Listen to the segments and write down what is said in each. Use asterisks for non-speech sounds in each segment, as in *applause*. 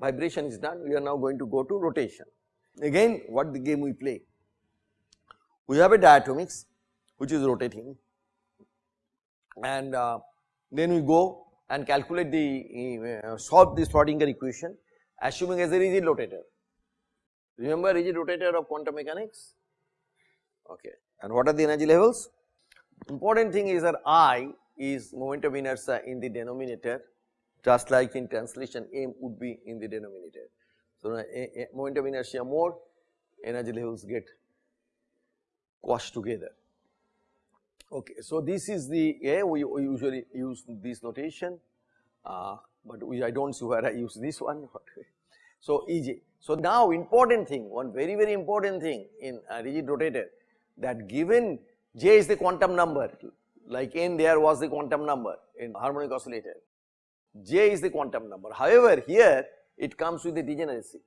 vibration is done we are now going to go to rotation. Again what the game we play? We have a diatomics which is rotating and uh, then we go and calculate the uh, solve the Schrodinger equation assuming as a rigid rotator. Remember rigid rotator of quantum mechanics? Okay. And what are the energy levels? Important thing is that I is moment of inertia in the denominator just like in translation m would be in the denominator. So, a, moment of inertia more energy levels get quashed together. Okay, so this is the A we, we usually use this notation, uh, but we, I do not see where I use this one. *laughs* so, EJ. So, now important thing one very very important thing in a rigid rotator that given J is the quantum number like n there was the quantum number in harmonic oscillator, J is the quantum number. However, here it comes with a degeneracy.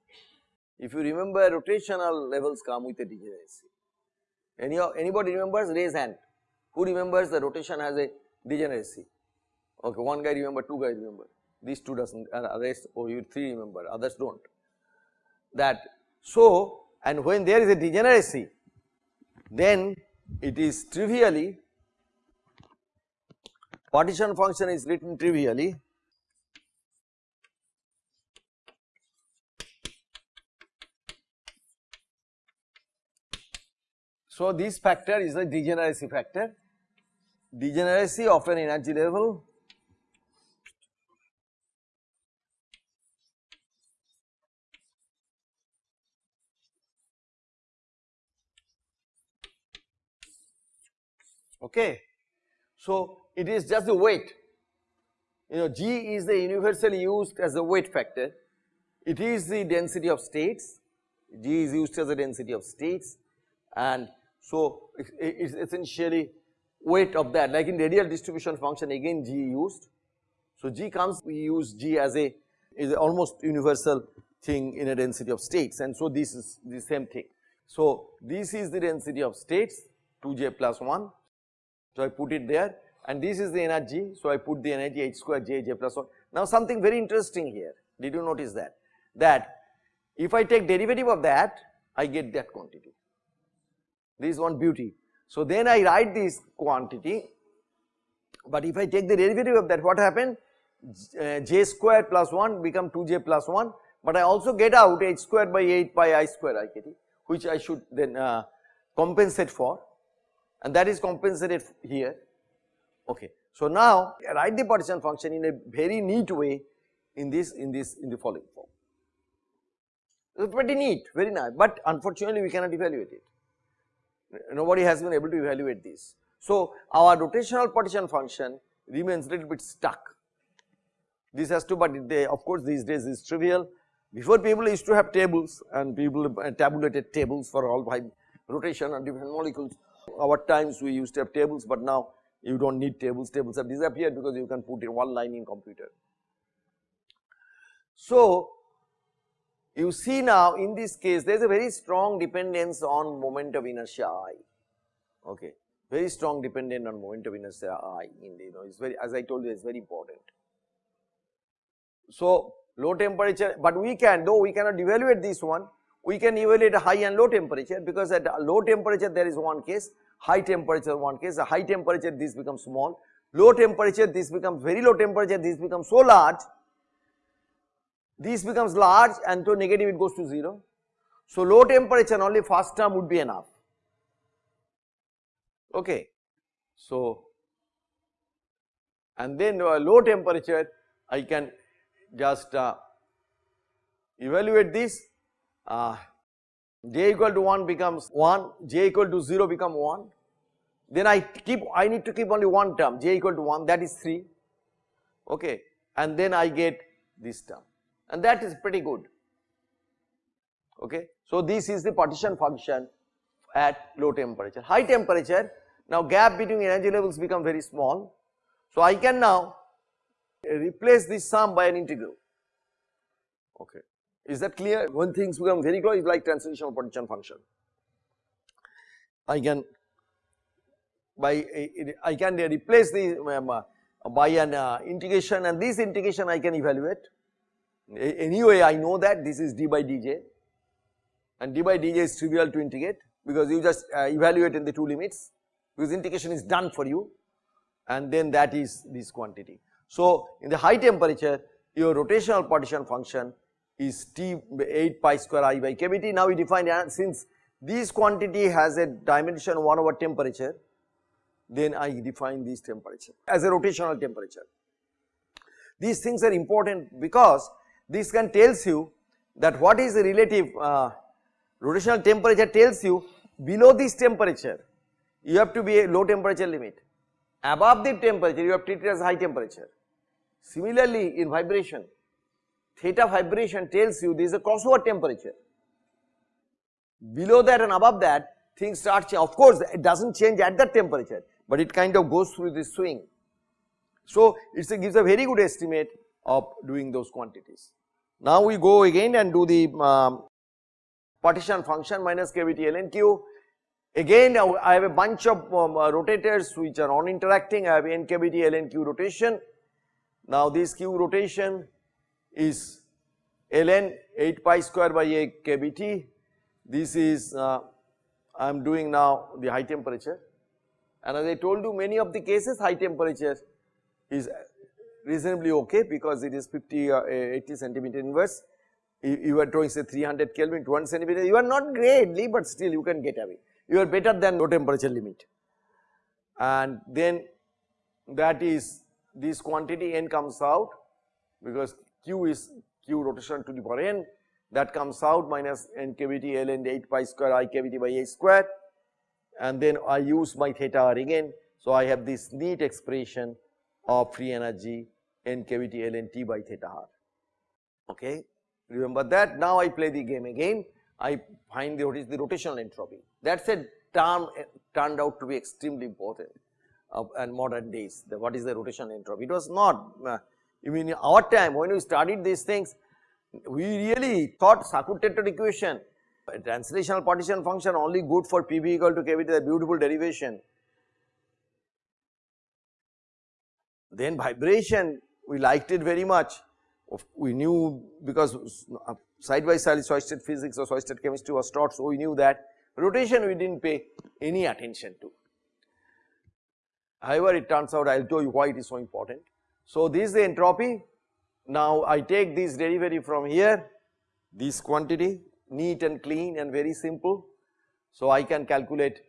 If you remember rotational levels come with a degeneracy. Any anybody remembers raise hand who remembers the rotation has a degeneracy? Okay, one guy remember, two guys remember, these two doesn't, uh, rest or oh, you three remember, others don't. That so, and when there is a degeneracy, then it is trivially partition function is written trivially So, this factor is a degeneracy factor. Degeneracy of an energy level. Okay. So, it is just the weight. You know G is the universally used as a weight factor. It is the density of states. G is used as a density of states. And so it is essentially weight of that. Like in radial distribution function again G used. So G comes we use G as a is almost universal thing in a density of states. And so this is the same thing. So this is the density of states 2j plus 1 so I put it there. And this is the energy. So I put the energy h square j j plus 1. Now something very interesting here. Did you notice that? That if I take derivative of that I get that quantity this is one beauty so then I write this quantity, but if I take the derivative of that what happened uh, j square plus 1 become 2j plus 1 but I also get out h square by 8 pi i square i which I should then uh, compensate for and that is compensated here okay. So now I write the partition function in a very neat way in this in this in the following form. It's pretty neat very nice but unfortunately we cannot evaluate it nobody has been able to evaluate this. So, our rotational partition function remains little bit stuck. This has to, but they, of course these days is trivial. Before people used to have tables and people uh, tabulated tables for all five rotation and different molecules. Our times we used to have tables, but now you do not need tables, tables have disappeared because you can put in one line in computer. So, you see now in this case there is a very strong dependence on moment of inertia i, okay, very strong dependent on moment of inertia i in the, you know it is very as I told you it is very important. So low temperature but we can though we cannot evaluate this one we can evaluate high and low temperature because at low temperature there is one case high temperature one case high temperature this becomes small. Low temperature this becomes very low temperature this becomes so large this becomes large and to negative it goes to 0. So, low temperature and only first term would be enough. Okay. So, and then uh, low temperature I can just uh, evaluate this uh, j equal to 1 becomes 1, j equal to 0 become 1. Then I keep I need to keep only one term j equal to 1 that is 3 okay and then I get this term and that is pretty good okay. So this is the partition function at low temperature. High temperature now gap between energy levels become very small. So I can now replace this sum by an integral okay. Is that clear? When things become very close like translational partition function. I can by I can replace the um, uh, by an uh, integration and this integration I can evaluate Anyway, I know that this is d by dj and d by dj is trivial to integrate because you just uh, evaluate in the two limits because integration is done for you and then that is this quantity. So, in the high temperature your rotational partition function is T 8 pi square i by kBt. Now we define since this quantity has a dimension 1 over temperature, then I define this temperature as a rotational temperature. These things are important because this can tells you that what is the relative uh, rotational temperature tells you below this temperature you have to be a low temperature limit above the temperature you have treated as high temperature. Similarly in vibration theta vibration tells you there is a crossover temperature. Below that and above that things start change. Of course, it does not change at that temperature, but it kind of goes through this swing. So, it gives a very good estimate of doing those quantities. Now, we go again and do the um, partition function minus kBt ln q. Again, I have a bunch of um, uh, rotators which are non interacting, I have n ln q rotation. Now, this q rotation is ln 8 pi square by a kBt. This is uh, I am doing now the high temperature and as I told you many of the cases high temperature is reasonably okay because it is 50 uh, 80 centimeter inverse. You are drawing say 300 Kelvin to 1 centimeter you are not greatly but still you can get away. You are better than low temperature limit and then that is this quantity n comes out because q is q rotation to the power n that comes out minus n kBt ln 8 pi square i kBt by a square and then I use my theta r again. So, I have this neat expression of free energy n kBt ln t by theta r. Okay. Remember that? Now I play the game again. I find the what is the rotational entropy. That a term turned out to be extremely important uh, and modern days. The what is the rotational entropy? It was not uh, in our time when we studied these things, we really thought Sackur-Tetrode equation, translational partition function only good for PV equal to KBT, the beautiful derivation. Then vibration, we liked it very much. We knew because uh, side by side solid physics or solid chemistry was taught, so we knew that. Rotation we did not pay any attention to. However, it turns out I will tell you why it is so important. So, this is the entropy. Now, I take this derivative from here, this quantity neat and clean and very simple. So, I can calculate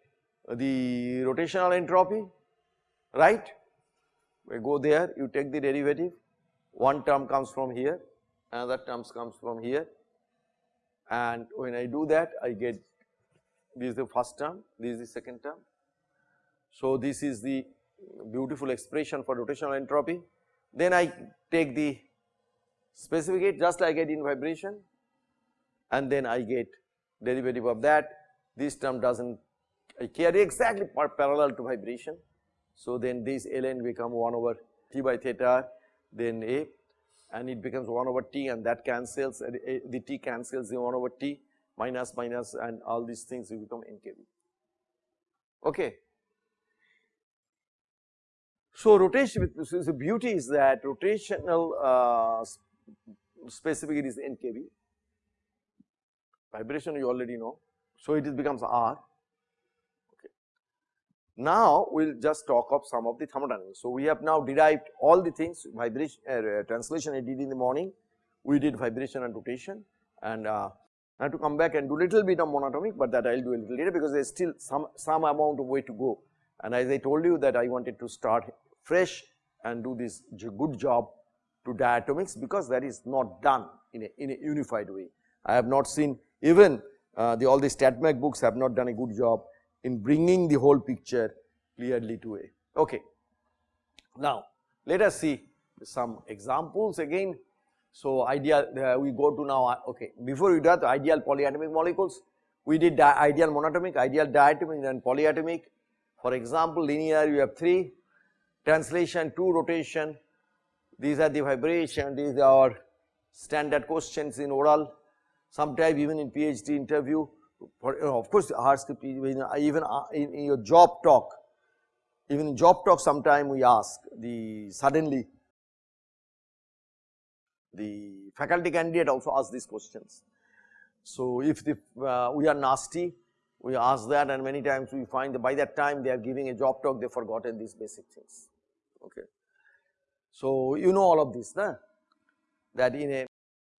the rotational entropy, right. We go there, you take the derivative, one term comes from here, another term comes from here and when I do that I get this is the first term, this is the second term. So, this is the beautiful expression for rotational entropy. Then I take the specific heat just like I did in vibration and then I get derivative of that. This term does not I carry exactly parallel to vibration. So, then this ln become 1 over t by theta then a and it becomes 1 over t and that cancels the t cancels the 1 over t minus minus and all these things will become nkb. Okay. So, rotation so the beauty is that rotational uh, specific is NKB, vibration you already know. So, it becomes R. Now, we will just talk of some of the thermodynamics. So, we have now derived all the things vibration uh, translation I did in the morning, we did vibration and rotation and uh, I have to come back and do little bit of monatomic, but that I will do a little later because there is still some, some amount of way to go. And as I told you that I wanted to start fresh and do this good job to diatomics because that is not done in a, in a unified way. I have not seen even uh, the all the books have not done a good job in bringing the whole picture clearly to a. Okay. Now, let us see some examples again. So, ideal uh, we go to now uh, okay before we do that ideal polyatomic molecules we did ideal monatomic, ideal diatomic and polyatomic. For example, linear you have 3 translation 2 rotation, these are the vibration, these are standard questions in oral, sometimes even in PhD interview, for, you know, of course hard script even uh, in, in your job talk, even in job talk sometime we ask the suddenly the faculty candidate also ask these questions. So, if the, uh, we are nasty, we ask that and many times we find that by that time they are giving a job talk, they have forgotten these basic things. Okay. So, you know all of this, na? that in a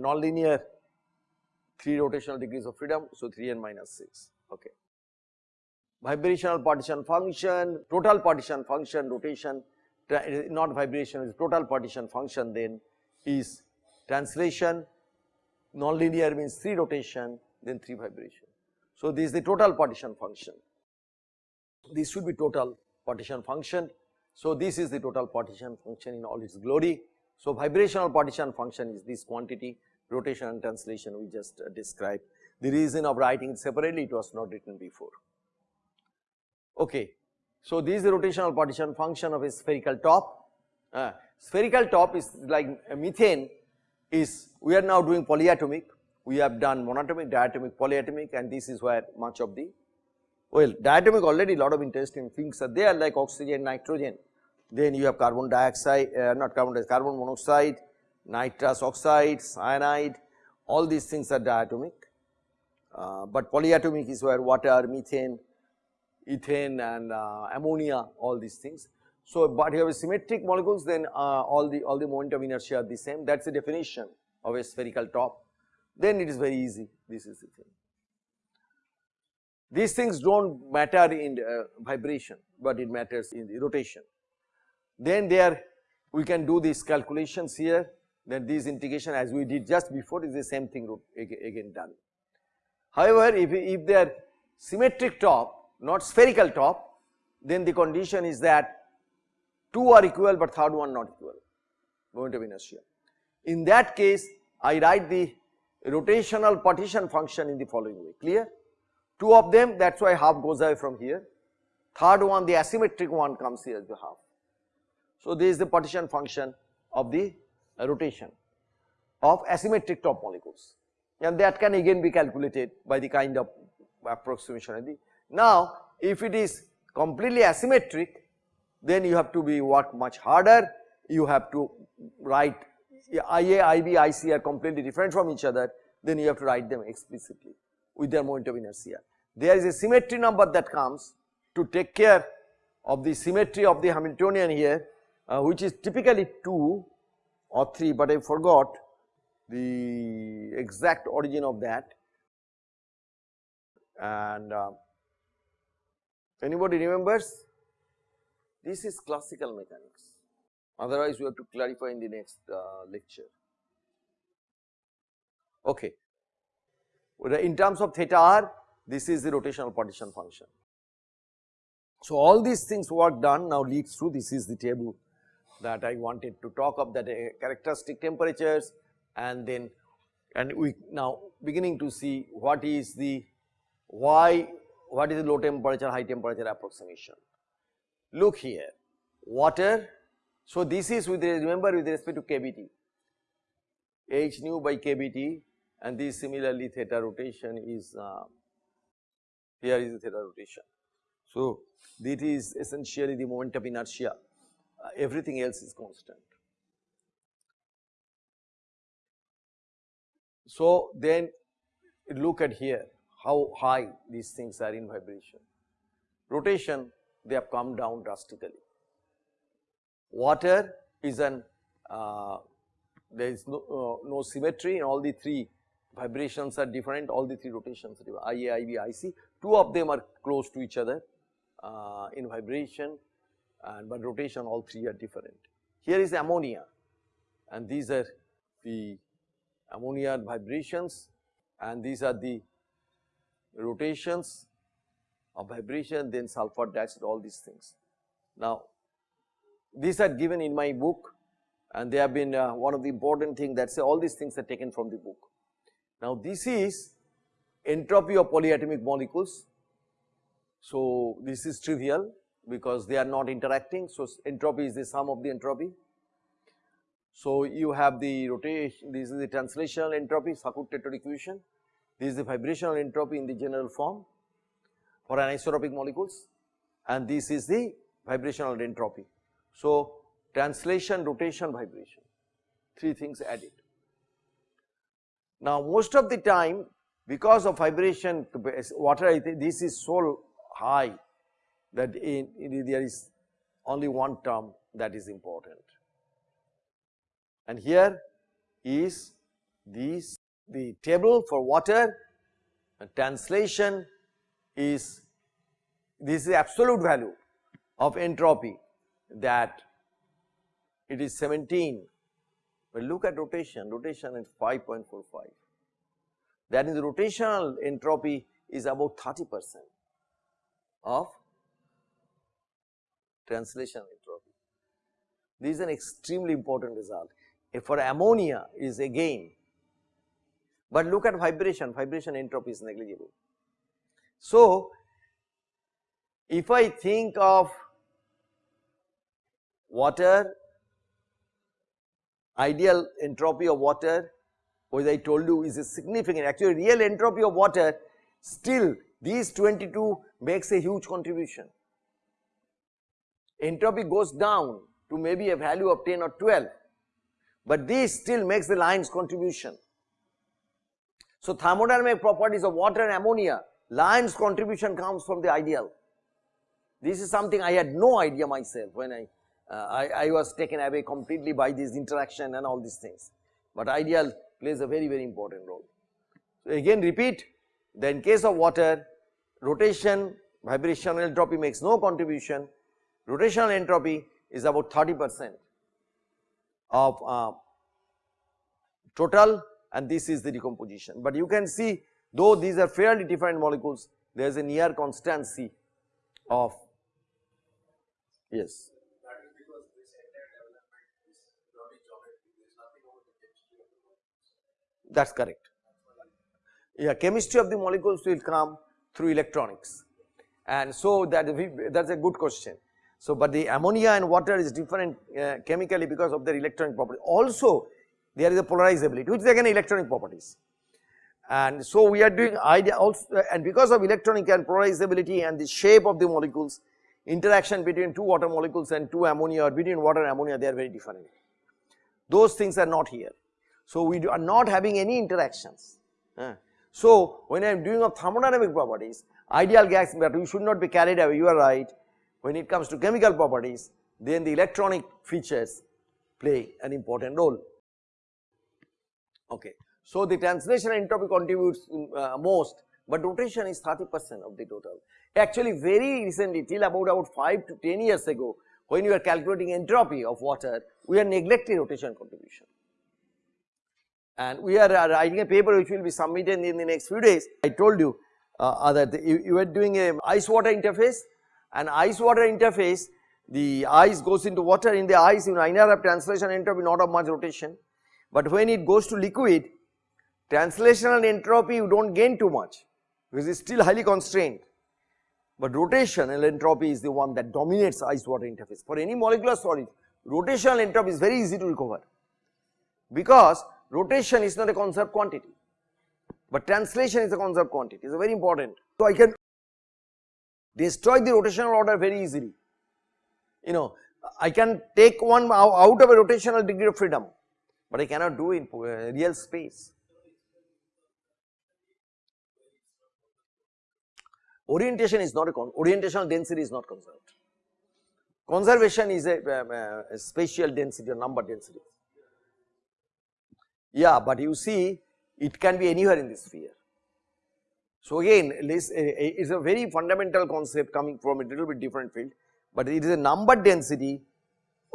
nonlinear 3 rotational degrees of freedom, so 3 n minus 6. Okay. Vibrational partition function, total partition function, rotation, not vibration, is total partition function then is translation, nonlinear means 3 rotation, then 3 vibration. So, this is the total partition function. This should be total partition function. So, this is the total partition function in all its glory. So, vibrational partition function is this quantity rotation and translation we just uh, described. The reason of writing it separately it was not written before. Okay. So, this is the rotational partition function of a spherical top. Uh, spherical top is like methane is we are now doing polyatomic. We have done monatomic, diatomic, polyatomic and this is where much of the well diatomic already lot of interesting things are there like oxygen, nitrogen. Then you have carbon dioxide, uh, not carbon dioxide, carbon monoxide, nitrous oxide, cyanide, all these things are diatomic. Uh, but polyatomic is where water, methane, ethane and uh, ammonia, all these things. So, but you have symmetric molecules then uh, all the all the moment of inertia are the same that is the definition of a spherical top then it is very easy this is the thing. These things do not matter in uh, vibration, but it matters in the rotation. Then there we can do these calculations here then this integration as we did just before is the same thing again done. However, if, if they are symmetric top not spherical top then the condition is that two are equal but third one not equal moment of inertia. In that case I write the rotational partition function in the following way clear. Two of them that is why half goes away from here, third one the asymmetric one comes here as the half. So, this is the partition function of the rotation of asymmetric top molecules and that can again be calculated by the kind of approximation. Now, if it is completely asymmetric then you have to be work much harder, you have to write IA, IB, IC are completely different from each other, then you have to write them explicitly with their moment of inertia. There is a symmetry number that comes to take care of the symmetry of the Hamiltonian here, uh, which is typically 2 or 3, but I forgot the exact origin of that. And uh, anybody remembers? This is classical mechanics otherwise we have to clarify in the next uh, lecture. Okay. In terms of theta r, this is the rotational partition function. So, all these things work done now leads to this is the table that I wanted to talk of that characteristic temperatures and then and we now beginning to see what is the why what is the low temperature high temperature approximation. Look here water so, this is with remember with respect to kBT h nu by kBT and this similarly theta rotation is uh, here is the theta rotation. So, this is essentially the moment of inertia everything else is constant. So, then look at here how high these things are in vibration. Rotation they have come down drastically water is an uh, there is no, uh, no symmetry in all the three vibrations are different all the three rotations are IA, IB, IC two of them are close to each other uh, in vibration and but rotation all three are different. Here is ammonia and these are the ammonia vibrations and these are the rotations of vibration then sulfur dioxide all these things. Now these are given in my book and they have been uh, one of the important thing that say all these things are taken from the book. Now this is entropy of polyatomic molecules. So this is trivial because they are not interacting. So entropy is the sum of the entropy. So you have the rotation, this is the translational entropy, Sackur-Tetrode equation. This is the vibrational entropy in the general form for anisotropic molecules and this is the vibrational entropy. So, translation, rotation, vibration, three things added. Now most of the time because of vibration water this is so high that in, in, there is only one term that is important. And here is this the table for water. And translation is this is absolute value of entropy that it is 17 but look at rotation. Rotation is 5.45 that is rotational entropy is about 30 percent of translation entropy. This is an extremely important result. If for ammonia is again, but look at vibration, vibration entropy is negligible. So, if I think of water, ideal entropy of water, which I told you is a significant, actually real entropy of water, still these 22 makes a huge contribution. Entropy goes down to maybe a value of 10 or 12, but this still makes the lines contribution. So thermodynamic properties of water and ammonia, Lyon's contribution comes from the ideal. This is something I had no idea myself when I, uh, I, I, was taken away completely by this interaction and all these things. But ideal plays a very very important role. So again repeat, then in case of water, rotation, vibrational entropy makes no contribution, rotational entropy is about 30 percent of uh, total and this is the decomposition. But you can see though these are fairly different molecules there is a near constancy of yes. That is correct. Yeah, chemistry of the molecules will come through electronics and so that that is a good question. So, but the ammonia and water is different uh, chemically because of their electronic property. Also there is a polarizability which is again electronic properties. And so we are doing idea also and because of electronic and polarizability and the shape of the molecules interaction between two water molecules and two ammonia or between water and ammonia they are very different. Those things are not here. So we are not having any interactions. Uh. So when I am doing of thermodynamic properties ideal gas but we should not be carried away you are right when it comes to chemical properties then the electronic features play an important role. Okay. So, the translation entropy contributes uh, most, but rotation is 30 percent of the total. Actually very recently till about about 5 to 10 years ago when we are calculating entropy of water, we are neglecting rotation contribution. And we are uh, writing a paper which will be submitted in the next few days. I told you uh, that you, you are doing a ice water interface and ice water interface the ice goes into water. In the ice you know either have translation entropy not of much rotation. But when it goes to liquid translational entropy you do not gain too much because it is still highly constrained. But rotational entropy is the one that dominates ice water interface. For any molecular solid rotational entropy is very easy to recover because rotation is not a conserved quantity but translation is a conserved quantity. It is very important. So I can destroy the rotational order very easily. You know, I can take one out of a rotational degree of freedom, but I cannot do in uh, real space. Orientation is not a con orientational density is not conserved. Conservation is a, um, uh, a spatial density or number density. Yeah, but you see it can be anywhere in the sphere. So again this is a very fundamental concept coming from a little bit different field, but it is a number density.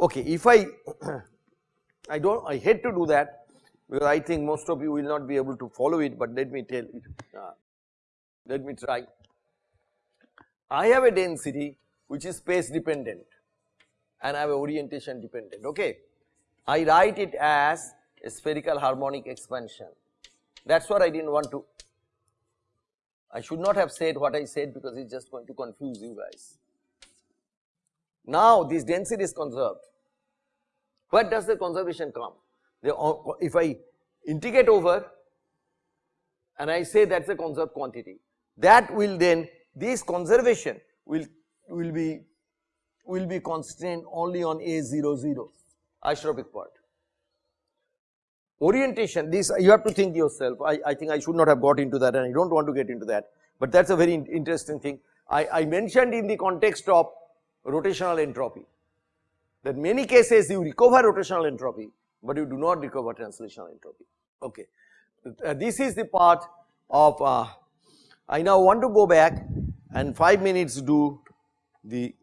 Okay, if I *clears throat* I don't I hate to do that because I think most of you will not be able to follow it, but let me tell you Uh, let me try. I have a density which is space dependent and I have orientation dependent. Okay, I write it as a spherical harmonic expansion. That is what I did not want to I should not have said what I said because it is just going to confuse you guys. Now this density is conserved. Where does the conservation come? Uh, if I integrate over and I say that is a conserved quantity, that will then this conservation will will be will be constrained only on A00 isotropic part. Orientation this you have to think yourself I, I think I should not have got into that and I do not want to get into that, but that is a very interesting thing. I, I mentioned in the context of rotational entropy that many cases you recover rotational entropy, but you do not recover translational entropy. Okay. Uh, this is the part of uh, I now want to go back and 5 minutes do the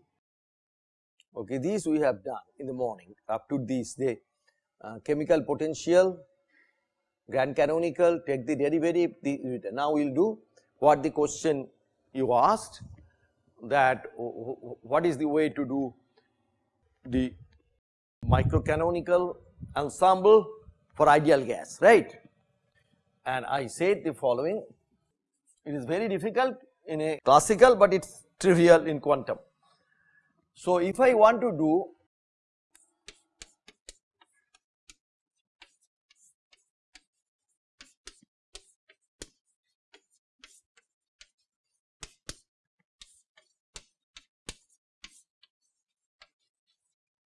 okay these we have done in the morning up to this day uh, chemical potential grand canonical take the derivative the, now we will do what the question you asked that what is the way to do the microcanonical ensemble for ideal gas right and I said the following it is very difficult in a classical but it is trivial in quantum. So if I want to do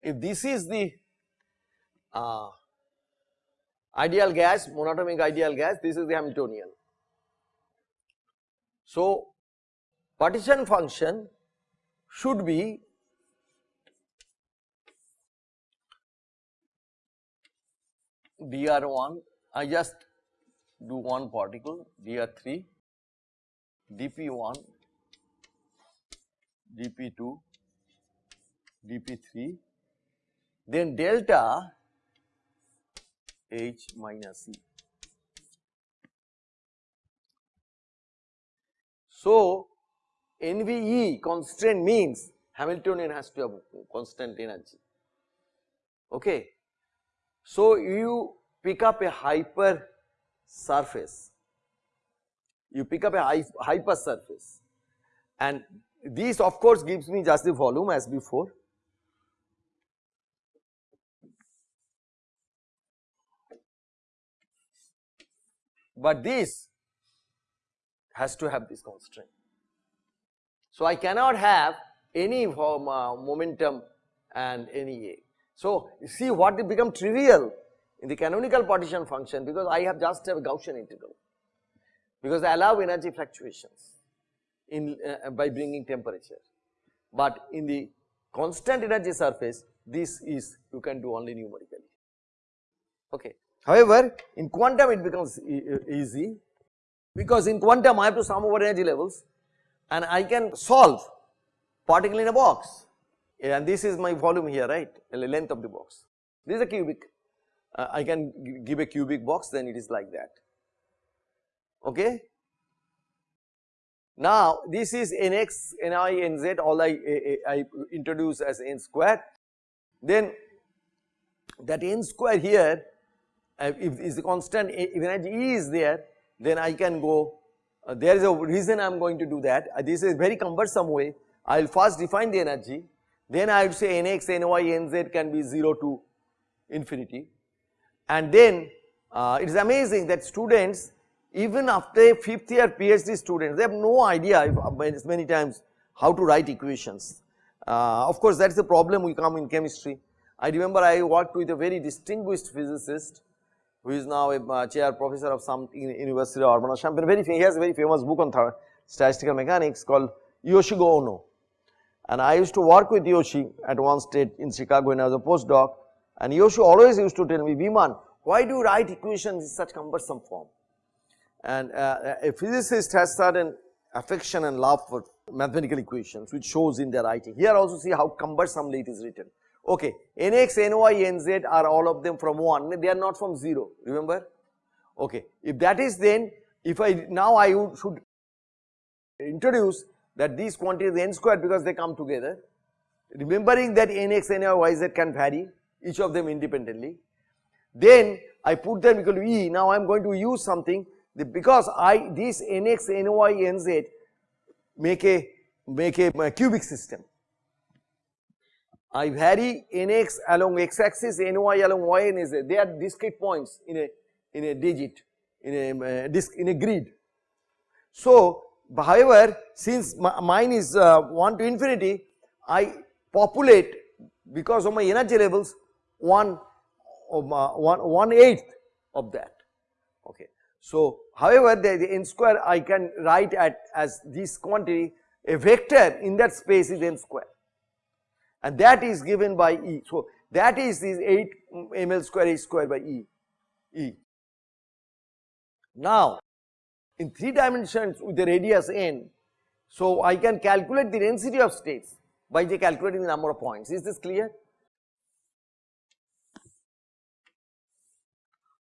if this is the uh, ideal gas, monatomic ideal gas, this is the Hamiltonian. So, partition function should be dr1, I just do one particle dr3, dp1, dp2, dp3 then delta H minus E. So, NVE constant means Hamiltonian has to have constant energy. Okay. So, you pick up a hyper surface, you pick up a hyper surface and this of course gives me just the volume as before but this has to have this constraint. So, I cannot have any form, uh, momentum and any A. So, see what it become trivial in the canonical partition function because I have just a Gaussian integral because I allow energy fluctuations in uh, by bringing temperature, but in the constant energy surface this is you can do only numerically. Okay. However, in quantum it becomes e easy because in quantum I have to sum over energy levels and I can solve particle in a box. And this is my volume here right? Length of the box. This is a cubic. Uh, I can give a cubic box then it is like that. Okay. Now this is nx, ni, nz all I, I, I introduce as n square. Then that n square here if is the constant if energy E is there then I can go uh, there is a reason I am going to do that uh, this is very cumbersome way I will first define the energy then I would say Nx, Ny, Nz can be 0 to infinity and then uh, it is amazing that students even after 5th year PhD students they have no idea if, uh, many times how to write equations. Uh, of course that is the problem we come in chemistry. I remember I worked with a very distinguished physicist who is now a uh, chair professor of some university of Urbana-Champaign. Very he has a very famous book on statistical mechanics called Yoshiko Oono. And I used to work with Yoshi at one state in Chicago when I was a postdoc. And Yoshi always used to tell me, Biman, why do you write equations in such cumbersome form? And uh, a physicist has certain affection and love for mathematical equations which shows in their writing. Here also see how cumbersomely it is written. Okay, Nx, Ny, Nz are all of them from 1, they are not from 0, remember? Okay, if that is then, if I, now I should introduce that these quantities n squared because they come together, remembering that Nx, Ny, Yz can vary, each of them independently. Then I put them equal to E, now I am going to use something because I, these Nx, Ny, Nz make a, make a, a cubic system. I vary nx along x axis, ny along y and z. They are discrete points in a in a digit in a uh, disc in a grid. So, however, since mine is uh, 1 to infinity, I populate because of my energy levels 1 one, one eighth of that okay. So however the, the n square I can write at as this quantity a vector in that space is n square and that is given by E. So that is this 8 ml square h square by E. E. Now in 3 dimensions with the radius n, so I can calculate the density of states by the calculating the number of points. Is this clear?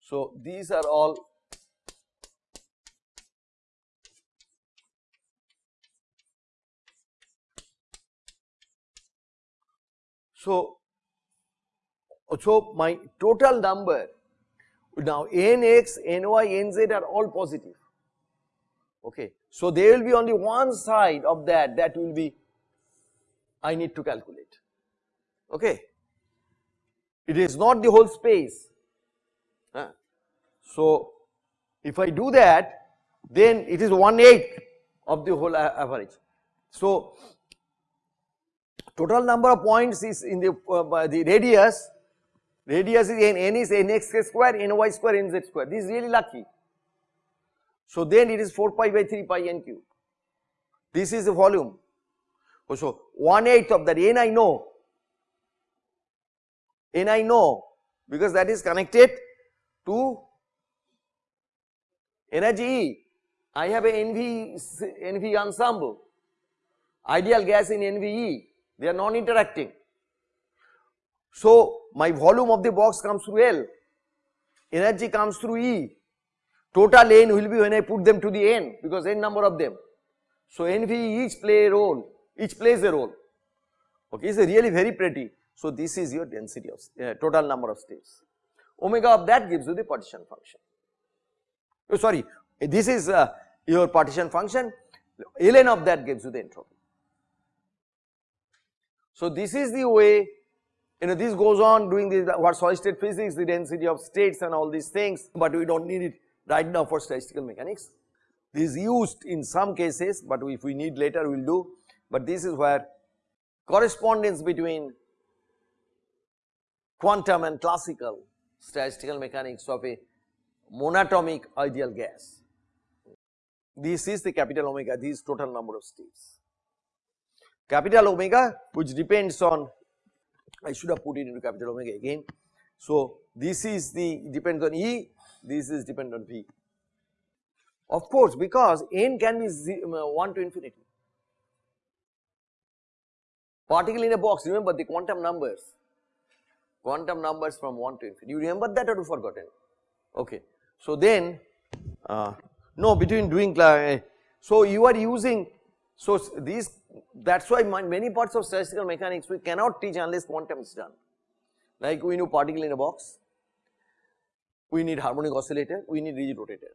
So these are all So, so my total number now nx, ny, nz are all positive. Okay. So there will be only one side of that that will be I need to calculate. Okay. It is not the whole space. Huh? So if I do that then it is 1 8 of the whole average. So total number of points is in the, uh, the radius, radius is n, n is nx square, ny square, nz square, this is really lucky. So then it is 4 pi by 3 pi n cube, this is the volume. So 1 eighth of that n I know, n I know because that is connected to energy E. I have a NV, NV ensemble, ideal gas in NVE they are non-interacting. So my volume of the box comes through L, energy comes through E, total N will be when I put them to the N because N number of them. So NV each play a role, each plays a role, okay, it's really very pretty. So this is your density of uh, total number of states. Omega of that gives you the partition function. Oh sorry, this is uh, your partition function, ln of that gives you the entropy. So this is the way you know this goes on doing this what solid state physics the density of states and all these things but we do not need it right now for statistical mechanics. This is used in some cases but if we need later we will do but this is where correspondence between quantum and classical statistical mechanics of a monatomic ideal gas. This is the capital omega this is total number of states capital omega which depends on I should have put it into capital omega again. So this is the depends on E, this is dependent on V. Of course because n can be uh, 1 to infinity. Particle in a box remember the quantum numbers, quantum numbers from 1 to infinity. You remember that or you forgotten? Okay. So then uh, no between doing uh, so you are using so these that is why many parts of statistical mechanics we cannot teach unless quantum is done. Like we know particle in a box, we need harmonic oscillator, we need rigid rotator.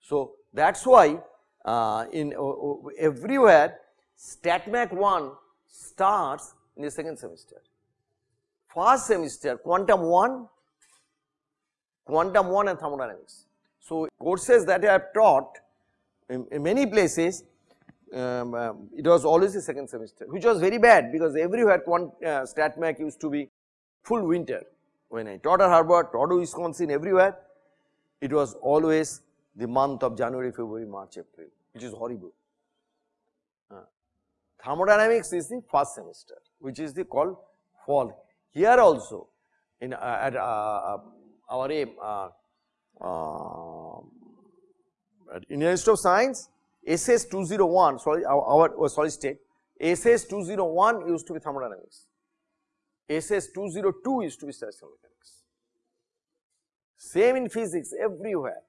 So that is why uh, in uh, everywhere StatMech 1 starts in the second semester. First semester quantum 1, quantum 1 and thermodynamics. So courses that I have taught in, in many places um, uh, it was always the second semester which was very bad because everywhere quant uh, StatMech used to be full winter. When I taught at Harvard, taught at Wisconsin everywhere it was always the month of January, February, March, April which is horrible. Uh, thermodynamics is the first semester which is the called fall. Here also in uh, at uh, uh our aim uh, uh, at Indian Institute of Science SS 201 sorry our, our oh, solid state SS 201 used to be thermodynamics, SS 202 used to be statistical mechanics. Same in physics everywhere,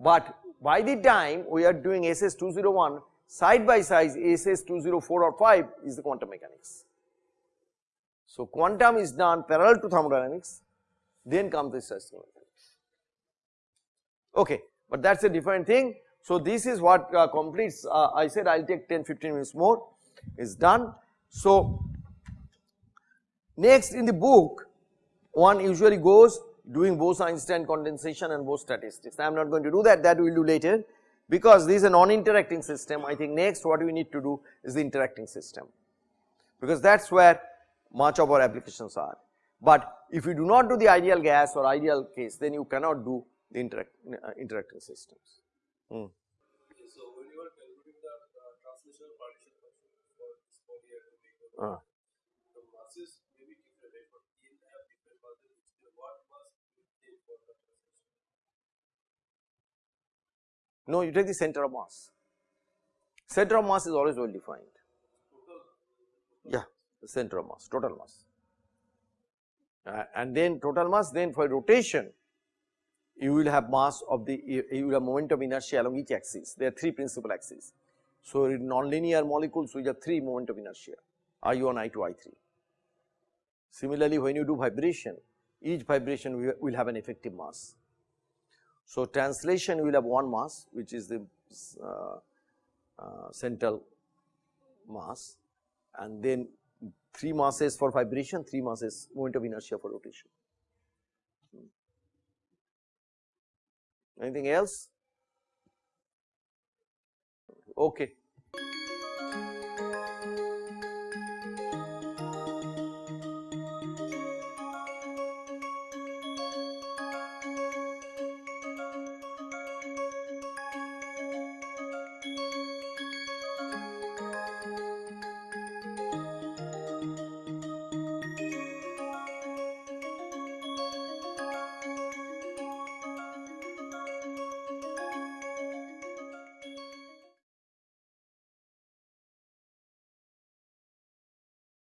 but by the time we are doing SS 201 side by side SS 204 or 5 is the quantum mechanics. So quantum is done parallel to thermodynamics then comes the statistical mechanics. Okay, but that is a different thing so this is what uh, completes uh, I said I will take 10 15 minutes more is done. So next in the book one usually goes doing Bose-Einstein condensation and Bose statistics. I am not going to do that that we will do later because this is a non-interacting system I think next what we need to do is the interacting system because that is where much of our applications are. But if you do not do the ideal gas or ideal case, then you cannot do the interact, uh, interacting systems. Hmm. So when you are calculating the uh, translational partition function for this polyatomic, Uh, the masses may be different, right? But in have different masses, which the what mass you take for the translation. no, you take the center of mass. Center of mass is always well defined. Yeah, the center of mass, total mass. Uh, and then total mass, then for rotation, you will have mass of the, you will have moment of inertia along each axis. There are three principal axes. So, in nonlinear molecules, we have three moment of inertia, I1, I2, I3. Similarly, when you do vibration, each vibration will have an effective mass. So, translation will have one mass, which is the uh, uh, central mass and then 3 masses for vibration, 3 masses moment of inertia for rotation. Anything else? Okay.